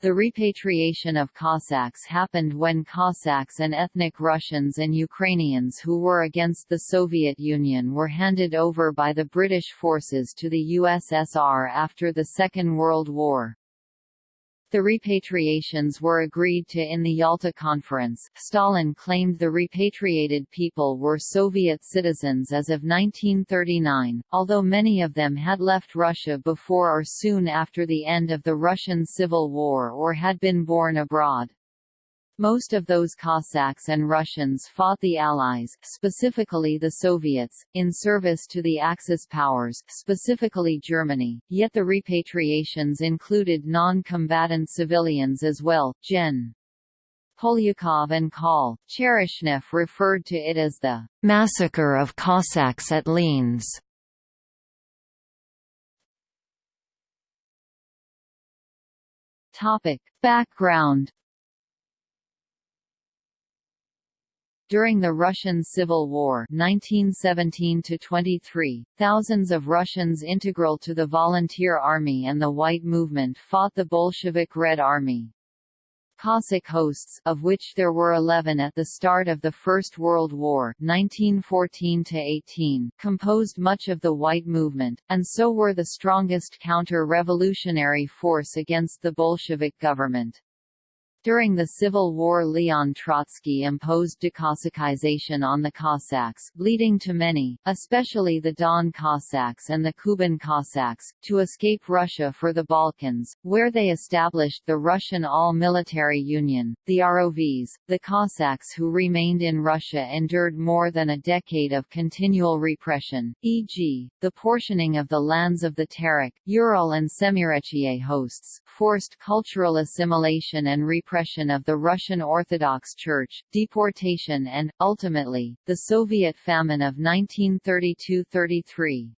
The repatriation of Cossacks happened when Cossacks and ethnic Russians and Ukrainians who were against the Soviet Union were handed over by the British forces to the USSR after the Second World War. The repatriations were agreed to in the Yalta Conference. Stalin claimed the repatriated people were Soviet citizens as of 1939, although many of them had left Russia before or soon after the end of the Russian Civil War or had been born abroad. Most of those Cossacks and Russians fought the Allies, specifically the Soviets, in service to the Axis powers, specifically Germany, yet the repatriations included non-combatant civilians as well. Gen. Polyakov and Kol. Chereshnev referred to it as the massacre of Cossacks at Lienz. Topic. Background During the Russian Civil War 1917 thousands of Russians integral to the Volunteer Army and the White Movement fought the Bolshevik Red Army. Cossack hosts of which there were 11 at the start of the First World War 1914 composed much of the White Movement, and so were the strongest counter-revolutionary force against the Bolshevik government. During the Civil War Leon Trotsky imposed decossacization on the Cossacks, leading to many, especially the Don Cossacks and the Kuban Cossacks, to escape Russia for the Balkans, where they established the Russian All-Military Union. The ROVs, the Cossacks who remained in Russia endured more than a decade of continual repression, e.g., the portioning of the lands of the Terek, Ural and Semirechye hosts, forced cultural assimilation and repression repression of the Russian Orthodox Church, deportation and, ultimately, the Soviet famine of 1932–33.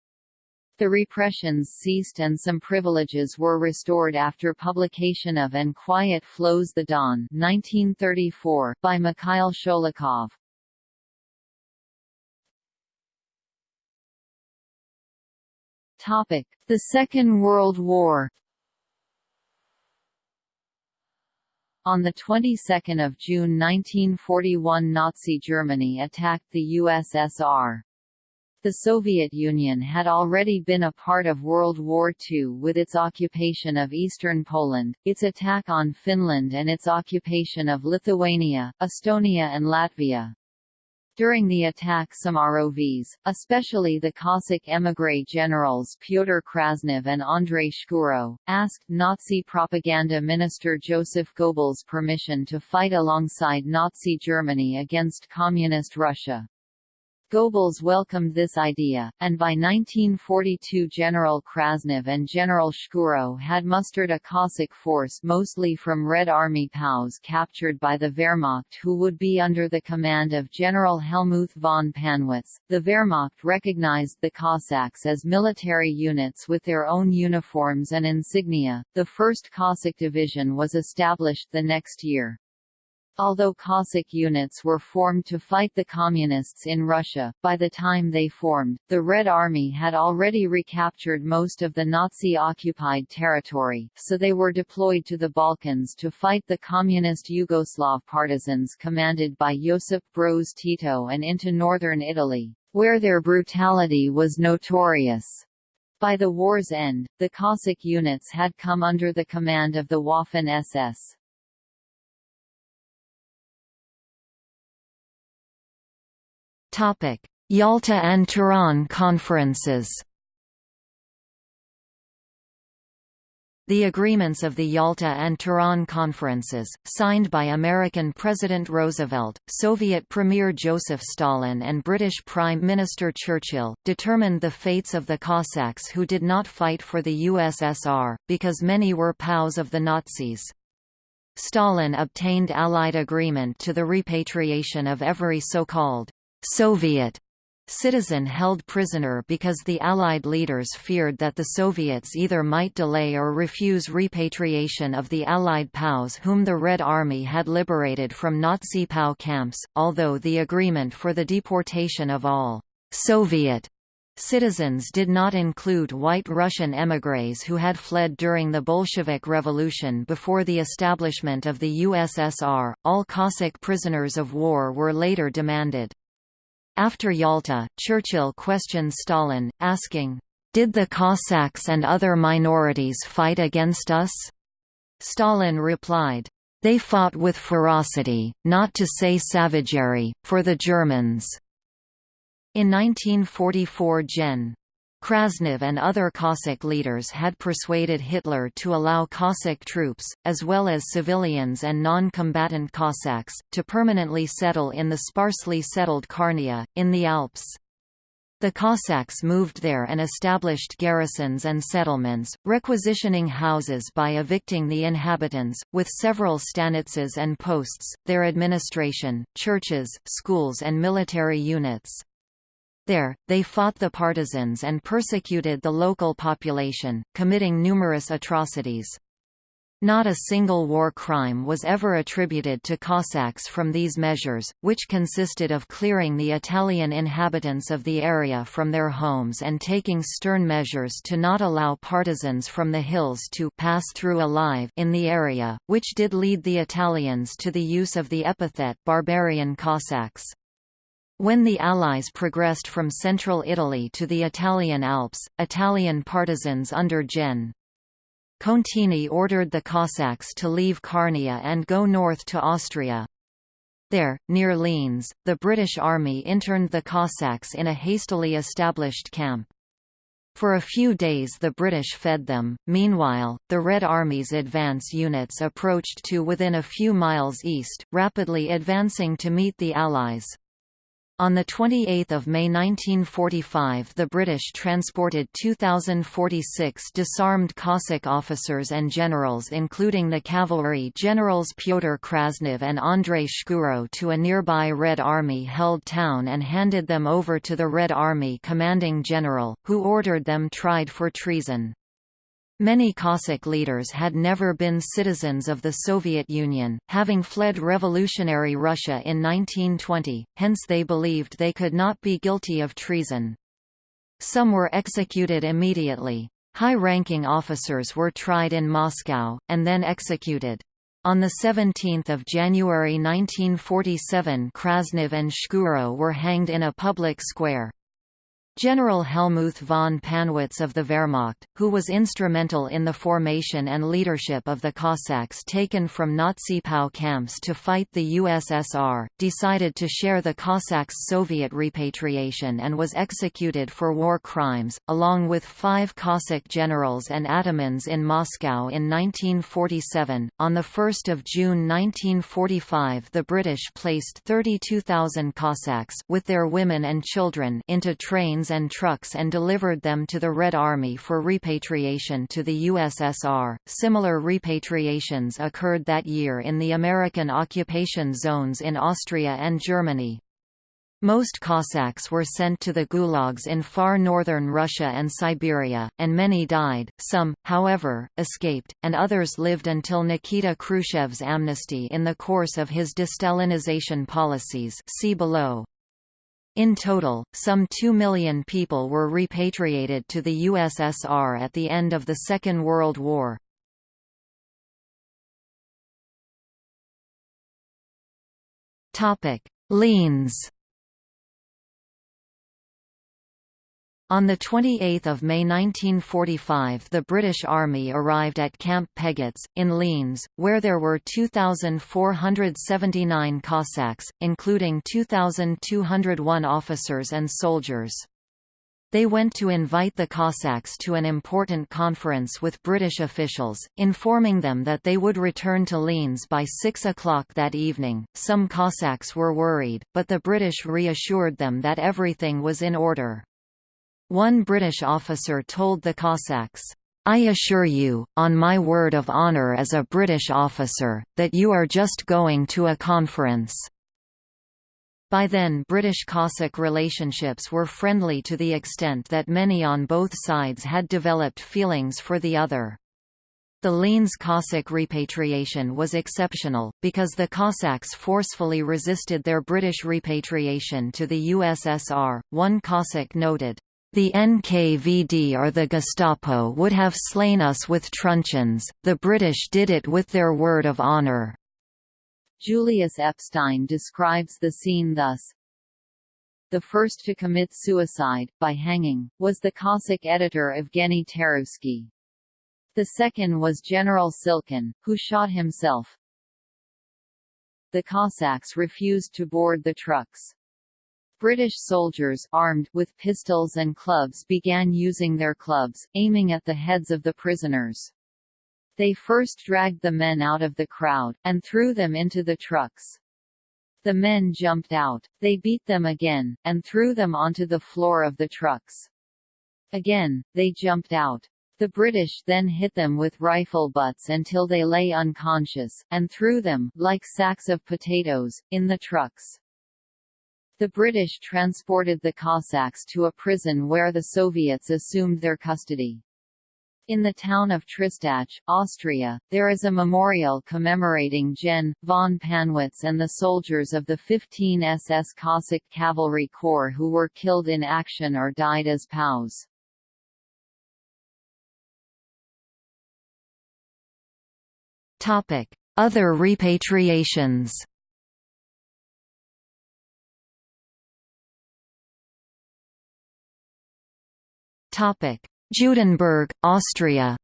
The repressions ceased and some privileges were restored after publication of And Quiet Flows the Don 1934 by Mikhail Sholokhov. The Second World War On the 22nd of June 1941 Nazi Germany attacked the USSR. The Soviet Union had already been a part of World War II with its occupation of eastern Poland, its attack on Finland and its occupation of Lithuania, Estonia and Latvia. During the attack some ROVs, especially the Cossack émigré generals Pyotr Krasnov and Andrei Shkuro, asked Nazi propaganda minister Joseph Goebbels permission to fight alongside Nazi Germany against Communist Russia. Goebbels welcomed this idea, and by 1942 General Krasnov and General Shkuro had mustered a Cossack force mostly from Red Army POWs captured by the Wehrmacht who would be under the command of General Helmuth von Pannwitz. The Wehrmacht recognized the Cossacks as military units with their own uniforms and insignia. The 1st Cossack Division was established the next year. Although Cossack units were formed to fight the Communists in Russia, by the time they formed, the Red Army had already recaptured most of the Nazi-occupied territory, so they were deployed to the Balkans to fight the Communist Yugoslav partisans commanded by Josip Broz Tito and into northern Italy, where their brutality was notorious. By the war's end, the Cossack units had come under the command of the Waffen-SS. Topic: Yalta and Tehran conferences. The agreements of the Yalta and Tehran conferences, signed by American President Roosevelt, Soviet Premier Joseph Stalin and British Prime Minister Churchill, determined the fates of the Cossacks who did not fight for the USSR, because many were POWs of the Nazis. Stalin obtained Allied agreement to the repatriation of every so-called Soviet citizen held prisoner because the Allied leaders feared that the Soviets either might delay or refuse repatriation of the Allied POWs whom the Red Army had liberated from Nazi POW camps, although the agreement for the deportation of all Soviet Citizens did not include white Russian émigrés who had fled during the Bolshevik Revolution before the establishment of the USSR. All Cossack prisoners of war were later demanded. After Yalta, Churchill questioned Stalin, asking, Did the Cossacks and other minorities fight against us? Stalin replied, They fought with ferocity, not to say savagery, for the Germans. In 1944 Gen. Krasnov and other Cossack leaders had persuaded Hitler to allow Cossack troops, as well as civilians and non-combatant Cossacks, to permanently settle in the sparsely settled Carnia, in the Alps. The Cossacks moved there and established garrisons and settlements, requisitioning houses by evicting the inhabitants, with several stanitsas and posts, their administration, churches, schools and military units. There, they fought the partisans and persecuted the local population, committing numerous atrocities. Not a single war crime was ever attributed to Cossacks from these measures, which consisted of clearing the Italian inhabitants of the area from their homes and taking stern measures to not allow partisans from the hills to pass through alive in the area, which did lead the Italians to the use of the epithet barbarian Cossacks. When the Allies progressed from central Italy to the Italian Alps, Italian partisans under Gen. Contini ordered the Cossacks to leave Carnia and go north to Austria. There, near Lienz, the British Army interned the Cossacks in a hastily established camp. For a few days the British fed them, meanwhile, the Red Army's advance units approached to within a few miles east, rapidly advancing to meet the Allies. On 28 May 1945 the British transported 2,046 disarmed Cossack officers and generals including the cavalry generals Pyotr Krasnov and Andrei Shkuro to a nearby Red Army-held town and handed them over to the Red Army commanding general, who ordered them tried for treason. Many Cossack leaders had never been citizens of the Soviet Union, having fled revolutionary Russia in 1920, hence they believed they could not be guilty of treason. Some were executed immediately. High-ranking officers were tried in Moscow, and then executed. On 17 January 1947 Krasnov and Shkuro were hanged in a public square. General Helmuth von Pannwitz of the Wehrmacht, who was instrumental in the formation and leadership of the Cossacks taken from Nazi POW camps to fight the USSR, decided to share the Cossacks' Soviet repatriation and was executed for war crimes, along with five Cossack generals and atamans in Moscow in 1947. On 1 June 1945 the British placed 32,000 Cossacks with their women and children into trains and trucks and delivered them to the Red Army for repatriation to the USSR. Similar repatriations occurred that year in the American occupation zones in Austria and Germany. Most Cossacks were sent to the gulags in far northern Russia and Siberia, and many died, some, however, escaped, and others lived until Nikita Khrushchev's amnesty in the course of his destalinization policies see below. In total, some 2 million people were repatriated to the USSR at the end of the Second World War. Lienz On 28 May 1945 the British Army arrived at Camp Peggetz, in Lienz, where there were 2,479 Cossacks, including 2,201 officers and soldiers. They went to invite the Cossacks to an important conference with British officials, informing them that they would return to Lienz by 6 o'clock that evening. Some Cossacks were worried, but the British reassured them that everything was in order. One British officer told the Cossacks, I assure you, on my word of honour as a British officer, that you are just going to a conference. By then British Cossack relationships were friendly to the extent that many on both sides had developed feelings for the other. The Lienz Cossack repatriation was exceptional, because the Cossacks forcefully resisted their British repatriation to the USSR, one Cossack noted. The NKVD or the Gestapo would have slain us with truncheons, the British did it with their word of honour." Julius Epstein describes the scene thus, the first to commit suicide, by hanging, was the Cossack editor Evgeny Tarusky. The second was General Silkin, who shot himself. The Cossacks refused to board the trucks. British soldiers armed with pistols and clubs began using their clubs, aiming at the heads of the prisoners. They first dragged the men out of the crowd, and threw them into the trucks. The men jumped out, they beat them again, and threw them onto the floor of the trucks. Again, they jumped out. The British then hit them with rifle butts until they lay unconscious, and threw them, like sacks of potatoes, in the trucks. The British transported the Cossacks to a prison where the Soviets assumed their custody. In the town of Tristach, Austria, there is a memorial commemorating Gen. von Pannwitz and the soldiers of the 15 SS Cossack Cavalry Corps who were killed in action or died as POWs. Other repatriations Judenburg, Austria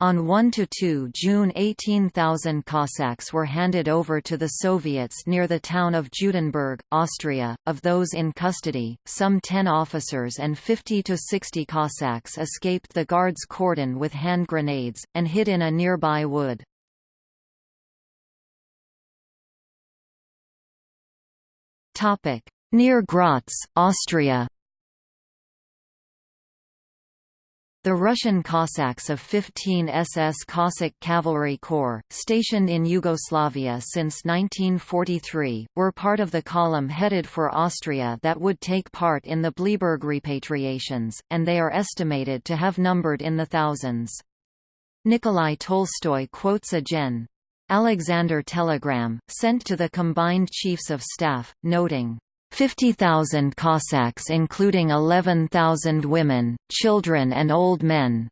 On 1–2 June 18,000 Cossacks were handed over to the Soviets near the town of Judenburg, Austria. Of those in custody, some 10 officers and 50 to 60 Cossacks escaped the guards' cordon with hand grenades, and hid in a nearby wood. Near Graz, Austria The Russian Cossacks of 15 SS Cossack Cavalry Corps, stationed in Yugoslavia since 1943, were part of the column headed for Austria that would take part in the Bleiburg repatriations, and they are estimated to have numbered in the thousands. Nikolai Tolstoy quotes a Gen. Alexander telegram, sent to the combined chiefs of staff, noting, 50,000 Cossacks including 11,000 women, children and old men.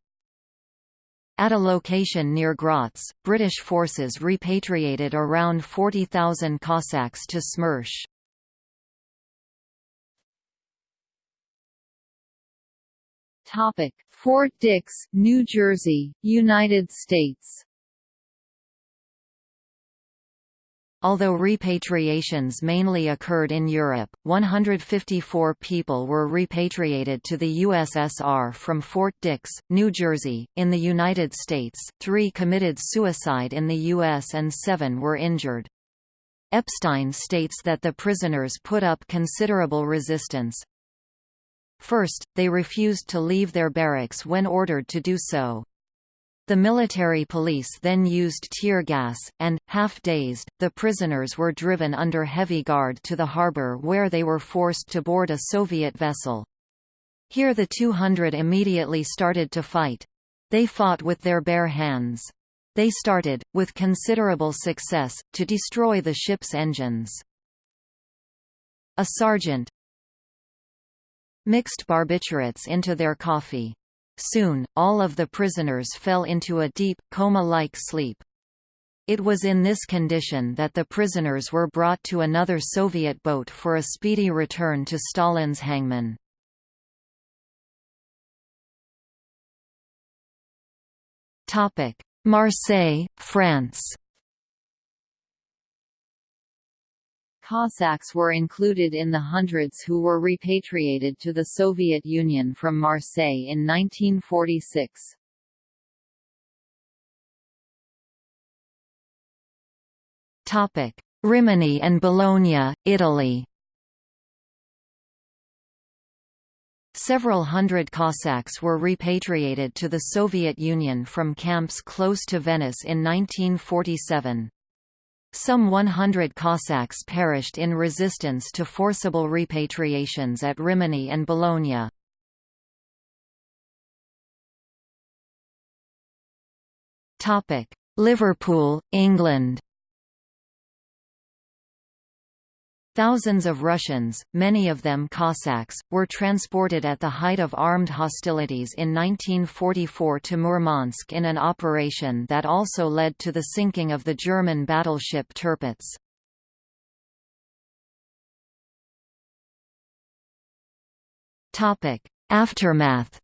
At a location near Graz, British forces repatriated around 40,000 Cossacks to Smersh. Fort Dix, New Jersey, United States Although repatriations mainly occurred in Europe, 154 people were repatriated to the USSR from Fort Dix, New Jersey. In the United States, three committed suicide in the U.S. and seven were injured. Epstein states that the prisoners put up considerable resistance. First, they refused to leave their barracks when ordered to do so. The military police then used tear gas, and, half-dazed, the prisoners were driven under heavy guard to the harbor where they were forced to board a Soviet vessel. Here the 200 immediately started to fight. They fought with their bare hands. They started, with considerable success, to destroy the ship's engines. A sergeant mixed barbiturates into their coffee. Soon, all of the prisoners fell into a deep, coma-like sleep. It was in this condition that the prisoners were brought to another Soviet boat for a speedy return to Stalin's hangman. Marseille, France Cossacks were included in the hundreds who were repatriated to the Soviet Union from Marseille in 1946. Rimini and Bologna, Italy Several hundred Cossacks were repatriated to the Soviet Union from camps close to Venice in 1947. Some 100 Cossacks perished in resistance to forcible repatriations at Rimini and Bologna. Liverpool, England Thousands of Russians, many of them Cossacks, were transported at the height of armed hostilities in 1944 to Murmansk in an operation that also led to the sinking of the German battleship Tirpitz. Aftermath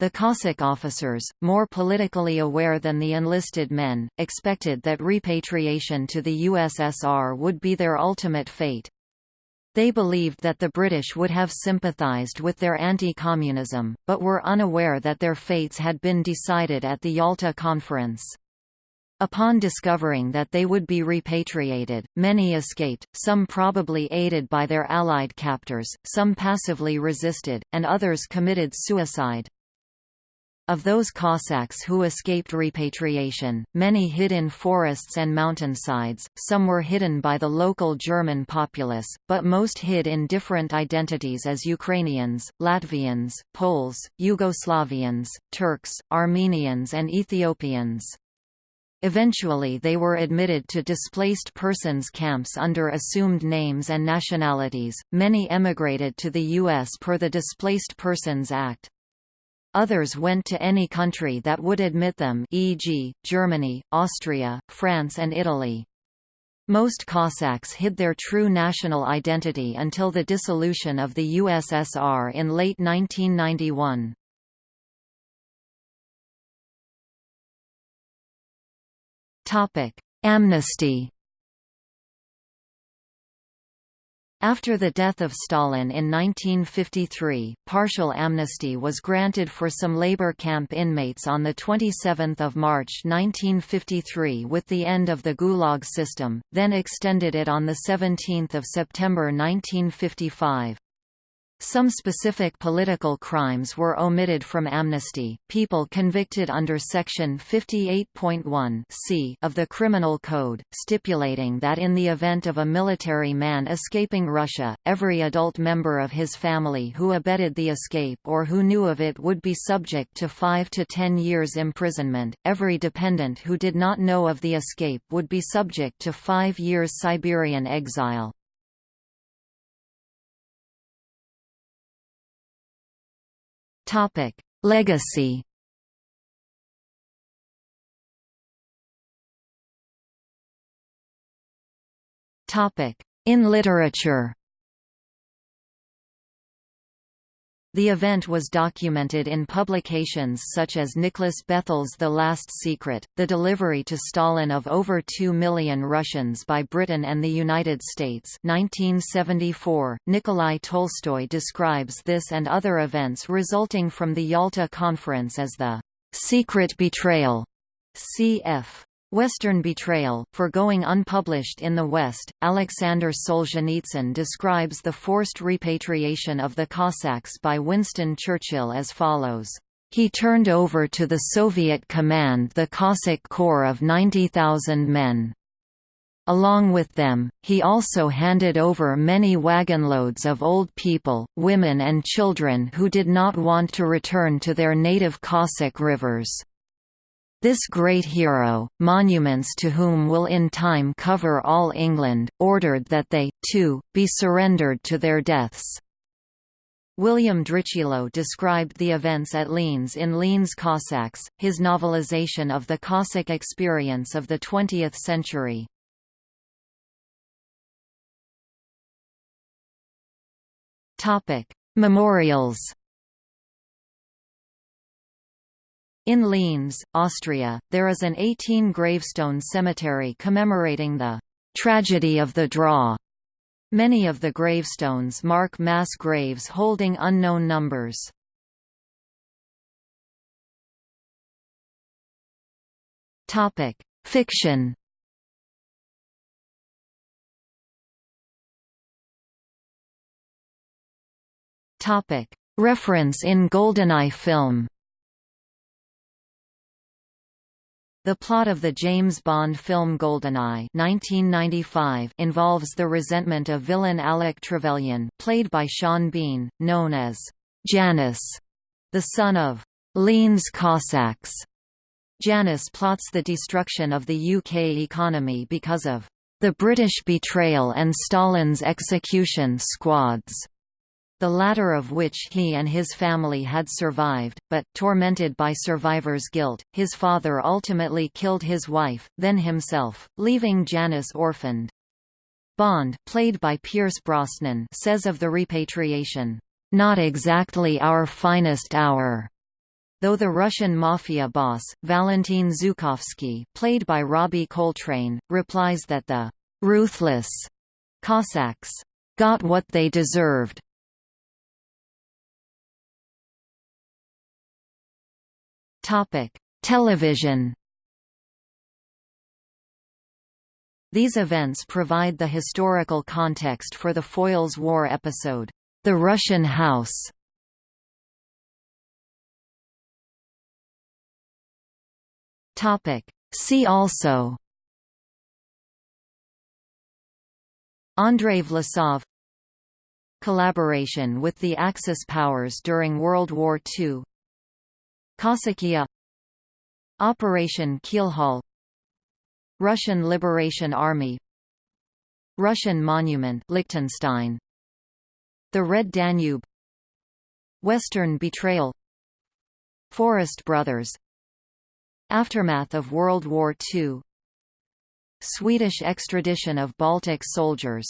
The Cossack officers, more politically aware than the enlisted men, expected that repatriation to the USSR would be their ultimate fate. They believed that the British would have sympathized with their anti-communism, but were unaware that their fates had been decided at the Yalta Conference. Upon discovering that they would be repatriated, many escaped, some probably aided by their Allied captors, some passively resisted, and others committed suicide. Of those Cossacks who escaped repatriation, many hid in forests and mountainsides, some were hidden by the local German populace, but most hid in different identities as Ukrainians, Latvians, Poles, Yugoslavians, Turks, Armenians and Ethiopians. Eventually they were admitted to displaced persons camps under assumed names and nationalities. Many emigrated to the US per the Displaced Persons Act. Others went to any country that would admit them e.g., Germany, Austria, France and Italy. Most Cossacks hid their true national identity until the dissolution of the USSR in late 1991. Amnesty After the death of Stalin in 1953, partial amnesty was granted for some labor camp inmates on 27 March 1953 with the end of the Gulag system, then extended it on 17 September 1955. Some specific political crimes were omitted from amnesty. People convicted under Section 58.1 c of the Criminal Code, stipulating that in the event of a military man escaping Russia, every adult member of his family who abetted the escape or who knew of it would be subject to 5 to 10 years imprisonment. Every dependent who did not know of the escape would be subject to 5 years Siberian exile. Topic: Legacy. Topic: In literature. The event was documented in publications such as Nicholas Bethell's The Last Secret, the delivery to Stalin of over 2 million Russians by Britain and the United States 1974. Nikolai Tolstoy describes this and other events resulting from the Yalta Conference as the «secret betrayal» cf. Western Betrayal, for going unpublished in the West, Alexander Solzhenitsyn describes the forced repatriation of the Cossacks by Winston Churchill as follows. He turned over to the Soviet command the Cossack corps of 90,000 men. Along with them, he also handed over many wagonloads of old people, women and children who did not want to return to their native Cossack rivers. This great hero, monuments to whom will in time cover all England, ordered that they, too, be surrendered to their deaths. William Dritschilo described the events at Lienz in Lienz Cossacks, his novelization of the Cossack experience of the 20th century. Memorials In Lienz, Austria, there is an 18-gravestone cemetery commemorating the «tragedy of the Drau». Many of the gravestones mark mass graves holding unknown numbers. Fiction Reference in GoldenEye film The plot of the James Bond film GoldenEye 1995 involves the resentment of villain Alec Trevelyan played by Sean Bean, known as Janus, the son of Lienz Cossacks, Janus plots the destruction of the UK economy because of the British betrayal and Stalin's execution squads the latter of which he and his family had survived, but, tormented by survivor's guilt, his father ultimately killed his wife, then himself, leaving Janus orphaned. Bond played by Pierce Brosnan says of the repatriation, "...not exactly our finest hour." Though the Russian mafia boss, Valentin Zhukovsky played by Robbie Coltrane, replies that the "...ruthless," Cossacks, "...got what they deserved." Topic: Television. These events provide the historical context for the Foyles War episode, The Russian House. Topic: See also Andrei Vlasov Collaboration with the Axis powers during World War II Cossackia Operation Keelhaul Russian Liberation Army. Russian Monument Liechtenstein. The Red Danube. Western Betrayal. Forest Brothers. Aftermath of World War II Swedish extradition of Baltic soldiers